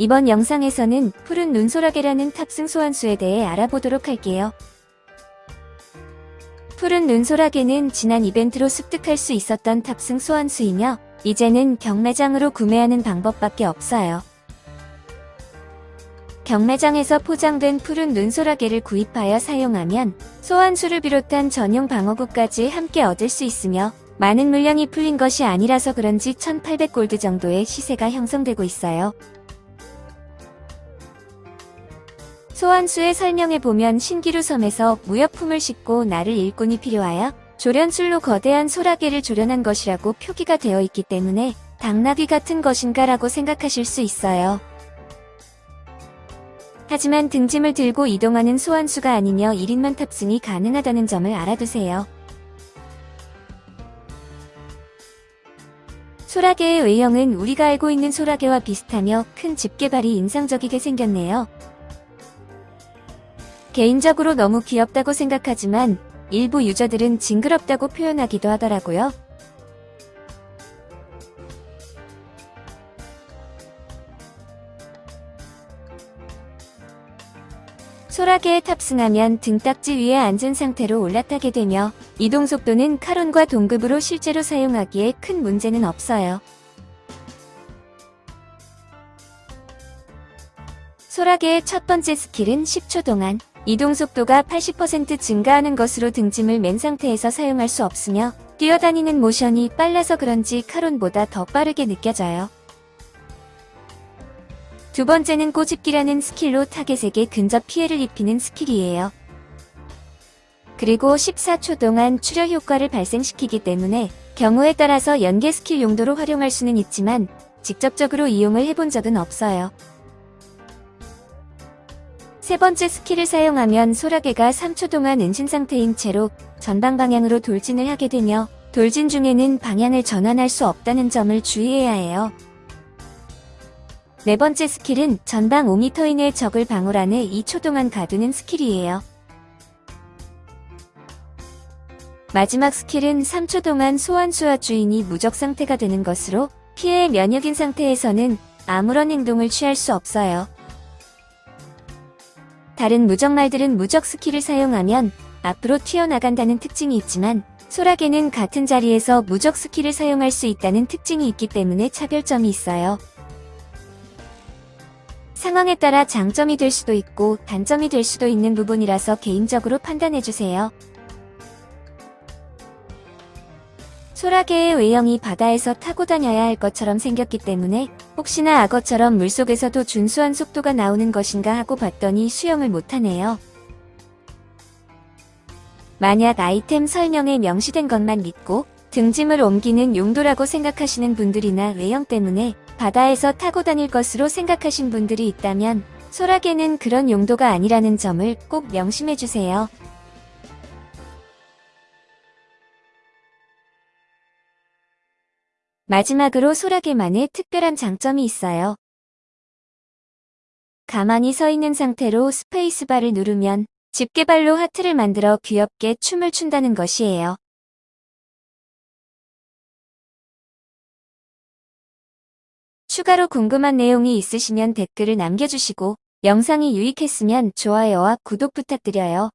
이번 영상에서는 푸른 눈소라게라는 탑승 소환수에 대해 알아보도록 할게요. 푸른 눈소라게는 지난 이벤트로 습득할 수 있었던 탑승 소환수이며 이제는 경매장으로 구매하는 방법밖에 없어요. 경매장에서 포장된 푸른 눈소라게를 구입하여 사용하면 소환수를 비롯한 전용 방어구까지 함께 얻을 수 있으며 많은 물량이 풀린 것이 아니라서 그런지 1800골드 정도의 시세가 형성되고 있어요. 소환수의 설명에 보면 신기루 섬에서 무역품을 싣고 나를 일꾼이 필요하여 조련술로 거대한 소라게를 조련한 것이라고 표기가 되어 있기 때문에 당나귀 같은 것인가 라고 생각하실 수 있어요. 하지만 등짐을 들고 이동하는 소환수가 아니며 1인만 탑승이 가능하다는 점을 알아두세요. 소라게의 외형은 우리가 알고 있는 소라게와 비슷하며 큰 집게발이 인상적이게 생겼네요. 개인적으로 너무 귀엽다고 생각하지만 일부 유저들은 징그럽다고 표현하기도 하더라고요. 소라게에 탑승하면 등딱지 위에 앉은 상태로 올라타게 되며 이동 속도는 카론과 동급으로 실제로 사용하기에 큰 문제는 없어요. 소라게의 첫 번째 skill은 10초 동안 이동 속도가 80% 증가하는 것으로 등짐을 맨 상태에서 사용할 수 없으며 뛰어다니는 모션이 빨라서 그런지 카론보다 더 빠르게 느껴져요. 두 번째는 꼬집기라는 skill로 타겟에게 근접 피해를 입히는 skill이에요. 그리고 14초 동안 출혈 효과를 발생시키기 때문에 경우에 따라서 연계 스킬 용도로 활용할 수는 있지만 직접적으로 이용을 해본 적은 없어요. 세 번째 스킬을 사용하면 소라게가 3초 동안 은신 상태인 채로 전방 방향으로 돌진을 하게 되며 돌진 중에는 방향을 전환할 수 없다는 점을 주의해야 해요. 네 번째 스킬은 전방 5m 이내 적을 방울 안에 2초 동안 가두는 스킬이에요. 마지막 스킬은 3초 동안 소환수와 주인이 무적 상태가 되는 것으로 피해 면역인 상태에서는 아무런 행동을 취할 수 없어요. 다른 무적말들은 무적 스킬을 사용하면 앞으로 튀어나간다는 특징이 있지만 소라게는 같은 자리에서 무적 스킬을 사용할 수 있다는 특징이 있기 때문에 차별점이 있어요. 상황에 따라 장점이 될 수도 있고 단점이 될 수도 있는 부분이라서 개인적으로 판단해주세요. 소라게의 외형이 바다에서 타고 다녀야 할 것처럼 생겼기 때문에 혹시나 악어처럼 물속에서도 준수한 속도가 나오는 것인가 하고 봤더니 수영을 못하네요. 만약 아이템 설명에 명시된 것만 믿고 등짐을 옮기는 용도라고 생각하시는 분들이나 외형 때문에 바다에서 타고 다닐 것으로 생각하신 분들이 있다면 소라게는 그런 용도가 아니라는 점을 꼭 명심해주세요. 마지막으로 소라게만의 특별한 장점이 있어요. 가만히 서 있는 상태로 스페이스바를 누르면 집게발로 하트를 만들어 귀엽게 춤을 춘다는 것이에요. 추가로 궁금한 내용이 있으시면 댓글을 남겨주시고 영상이 유익했으면 좋아요와 구독 부탁드려요.